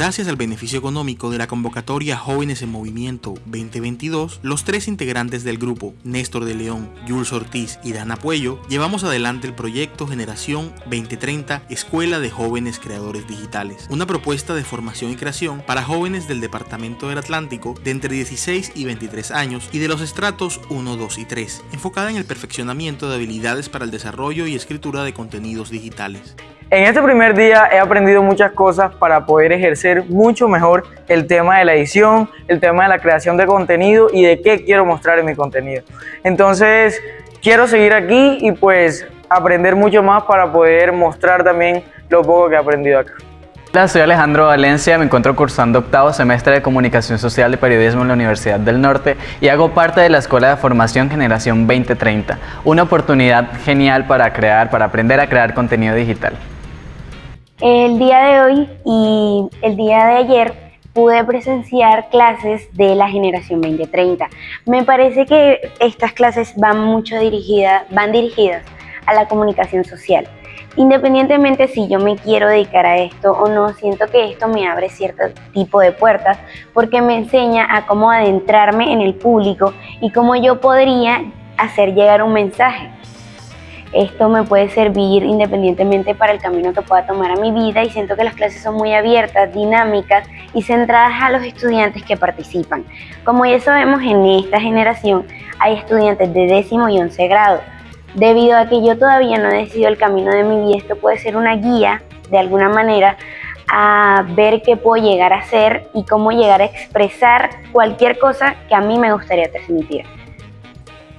Gracias al beneficio económico de la convocatoria Jóvenes en Movimiento 2022, los tres integrantes del grupo, Néstor de León, Jules Ortiz y Dana Puello, llevamos adelante el proyecto Generación 2030 Escuela de Jóvenes Creadores Digitales, una propuesta de formación y creación para jóvenes del Departamento del Atlántico de entre 16 y 23 años y de los estratos 1, 2 y 3, enfocada en el perfeccionamiento de habilidades para el desarrollo y escritura de contenidos digitales. En este primer día he aprendido muchas cosas para poder ejercer mucho mejor el tema de la edición, el tema de la creación de contenido y de qué quiero mostrar en mi contenido. Entonces, quiero seguir aquí y pues aprender mucho más para poder mostrar también lo poco que he aprendido acá. Hola, soy Alejandro Valencia, me encuentro cursando octavo semestre de Comunicación Social y Periodismo en la Universidad del Norte y hago parte de la Escuela de Formación Generación 2030, una oportunidad genial para crear, para aprender a crear contenido digital. El día de hoy y el día de ayer pude presenciar clases de la generación 2030. Me parece que estas clases van mucho dirigidas, van dirigidas a la comunicación social. Independientemente si yo me quiero dedicar a esto o no, siento que esto me abre cierto tipo de puertas porque me enseña a cómo adentrarme en el público y cómo yo podría hacer llegar un mensaje. Esto me puede servir independientemente para el camino que pueda tomar a mi vida y siento que las clases son muy abiertas, dinámicas y centradas a los estudiantes que participan. Como ya sabemos, en esta generación hay estudiantes de décimo y once grado. Debido a que yo todavía no he decidido el camino de mi vida, esto puede ser una guía de alguna manera a ver qué puedo llegar a hacer y cómo llegar a expresar cualquier cosa que a mí me gustaría transmitir.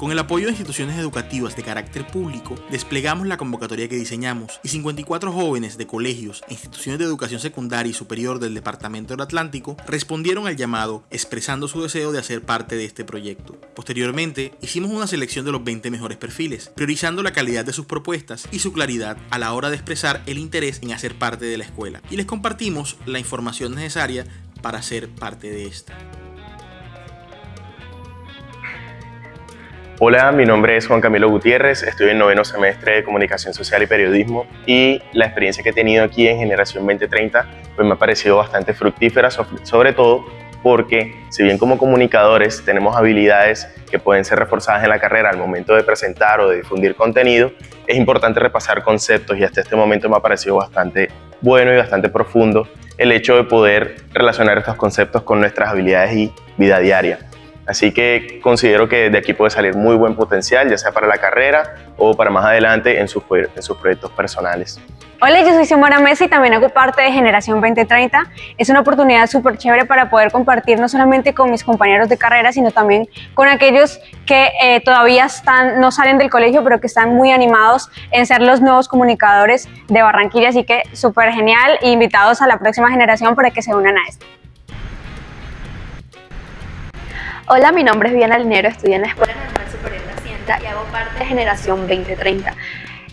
Con el apoyo de instituciones educativas de carácter público, desplegamos la convocatoria que diseñamos y 54 jóvenes de colegios e instituciones de educación secundaria y superior del Departamento del Atlántico respondieron al llamado expresando su deseo de hacer parte de este proyecto. Posteriormente, hicimos una selección de los 20 mejores perfiles, priorizando la calidad de sus propuestas y su claridad a la hora de expresar el interés en hacer parte de la escuela. Y les compartimos la información necesaria para ser parte de esta. Hola, mi nombre es Juan Camilo Gutiérrez, estoy en noveno semestre de Comunicación Social y Periodismo y la experiencia que he tenido aquí en Generación 2030 pues me ha parecido bastante fructífera, sobre todo porque si bien como comunicadores tenemos habilidades que pueden ser reforzadas en la carrera al momento de presentar o de difundir contenido, es importante repasar conceptos y hasta este momento me ha parecido bastante bueno y bastante profundo el hecho de poder relacionar estos conceptos con nuestras habilidades y vida diaria. Así que considero que de aquí puede salir muy buen potencial, ya sea para la carrera o para más adelante en sus, en sus proyectos personales. Hola, yo soy Xiomara Messi y también hago parte de Generación 2030. Es una oportunidad súper chévere para poder compartir no solamente con mis compañeros de carrera, sino también con aquellos que eh, todavía están, no salen del colegio, pero que están muy animados en ser los nuevos comunicadores de Barranquilla. Así que súper genial invitados a la próxima generación para que se unan a esto. Hola, mi nombre es Viana Linero, estudio en la Escuela Nacional Superior de Hacienda y hago parte de Generación 2030.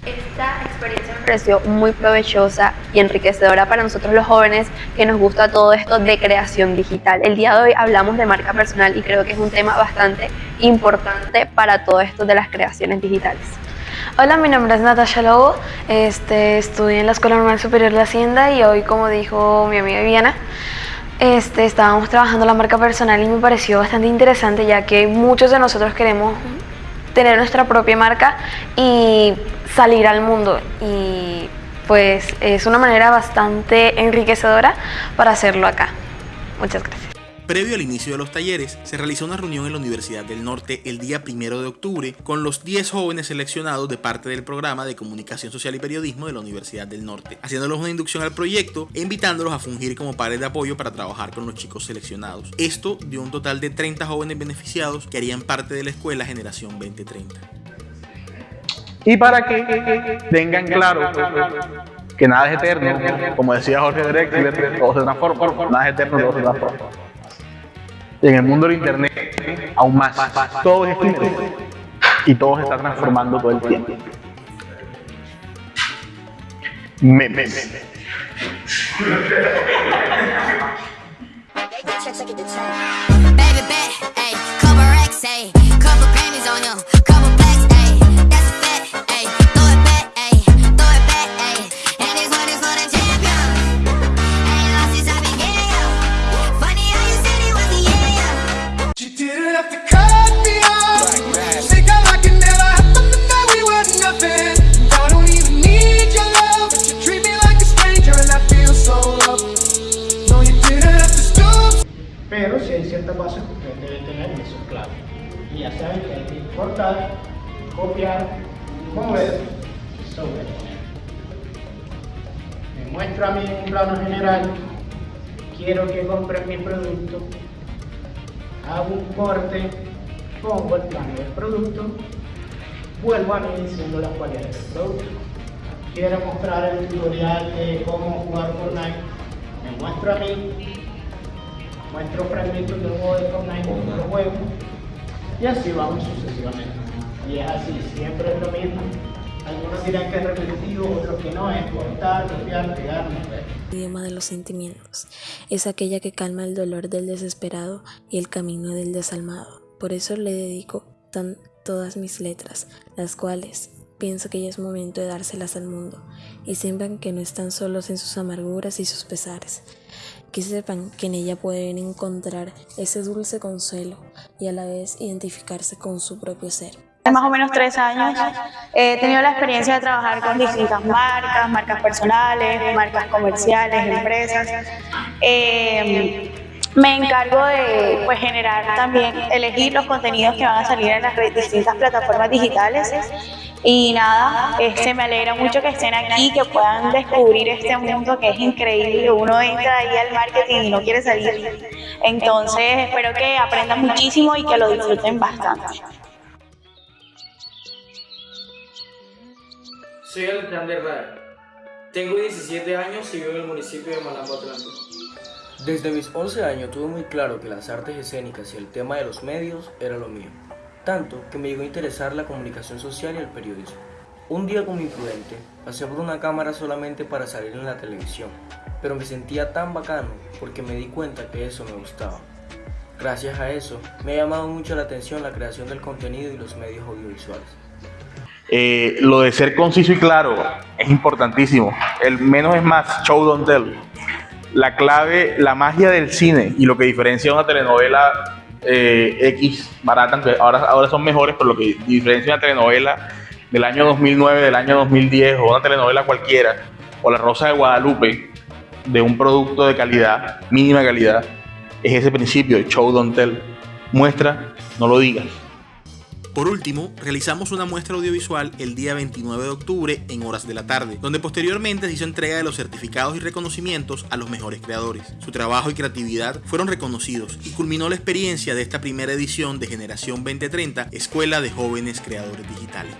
Esta experiencia me pareció muy provechosa y enriquecedora para nosotros los jóvenes que nos gusta todo esto de creación digital. El día de hoy hablamos de marca personal y creo que es un tema bastante importante para todo esto de las creaciones digitales. Hola, mi nombre es Natasha Lobo, este, estudio en la Escuela Normal Superior de Hacienda y hoy, como dijo mi amiga Viviana, este, estábamos trabajando la marca personal y me pareció bastante interesante ya que muchos de nosotros queremos tener nuestra propia marca y salir al mundo y pues es una manera bastante enriquecedora para hacerlo acá. Muchas gracias. Previo al inicio de los talleres, se realizó una reunión en la Universidad del Norte el día 1 de octubre con los 10 jóvenes seleccionados de parte del programa de Comunicación Social y Periodismo de la Universidad del Norte, haciéndolos una inducción al proyecto e invitándolos a fungir como pares de apoyo para trabajar con los chicos seleccionados. Esto dio un total de 30 jóvenes beneficiados que harían parte de la escuela Generación 2030. Y para que tengan claro que nada es eterno, como decía Jorge Drexler, todo se transforma, nada es eterno, todo se transforma en el mundo del internet aún más. Todo es escrito y todo se está transformando todo el tiempo. Memes. copiar, mover y sobreponer. Me muestro a mí un plano general, quiero que compren mi producto, hago un corte, pongo el plano del producto, vuelvo a mí diciendo las cualidades del producto. Quiero mostrar el tutorial de cómo jugar Fortnite, me muestro a mí, muestro fragmentos de un juego de Fortnite, otro juego, y así vamos sucesivamente. Y es así, siempre es lo mismo. Algunos dirán que es repetitivo, otros que no, es cortar, pegar. El idioma de los sentimientos es aquella que calma el dolor del desesperado y el camino del desalmado. Por eso le dedico tan todas mis letras, las cuales pienso que ya es momento de dárselas al mundo y sepan que no están solos en sus amarguras y sus pesares, que sepan que en ella pueden encontrar ese dulce consuelo y a la vez identificarse con su propio ser más o menos tres años he tenido la experiencia de trabajar con distintas marcas, marcas personales, marcas comerciales, empresas. Eh, me encargo de pues, generar también, elegir los contenidos que van a salir en las distintas plataformas digitales. Y nada, este, me alegra mucho que estén aquí, que puedan descubrir este mundo que es increíble. Uno entra ahí al marketing y no quiere salir. Entonces, espero que aprendan muchísimo y que lo disfruten bastante. Soy Alexander Rada. Tengo 17 años y vivo en el municipio de Malambo Atlántico. Desde mis 11 años tuve muy claro que las artes escénicas y el tema de los medios era lo mío, tanto que me llegó a interesar la comunicación social y el periodismo. Un día como imprudente, pasé por una cámara solamente para salir en la televisión, pero me sentía tan bacano porque me di cuenta que eso me gustaba. Gracias a eso, me ha llamado mucho la atención la creación del contenido y los medios audiovisuales. Eh, lo de ser conciso y claro es importantísimo. El menos es más, show don't tell. La clave, la magia del cine y lo que diferencia una telenovela eh, X barata, ahora, ahora son mejores, pero lo que diferencia una telenovela del año 2009, del año 2010 o una telenovela cualquiera, o La Rosa de Guadalupe, de un producto de calidad, mínima calidad, es ese principio show don't tell. Muestra, no lo digas. Por último, realizamos una muestra audiovisual el día 29 de octubre en horas de la tarde, donde posteriormente se hizo entrega de los certificados y reconocimientos a los mejores creadores. Su trabajo y creatividad fueron reconocidos y culminó la experiencia de esta primera edición de Generación 2030, Escuela de Jóvenes Creadores Digitales.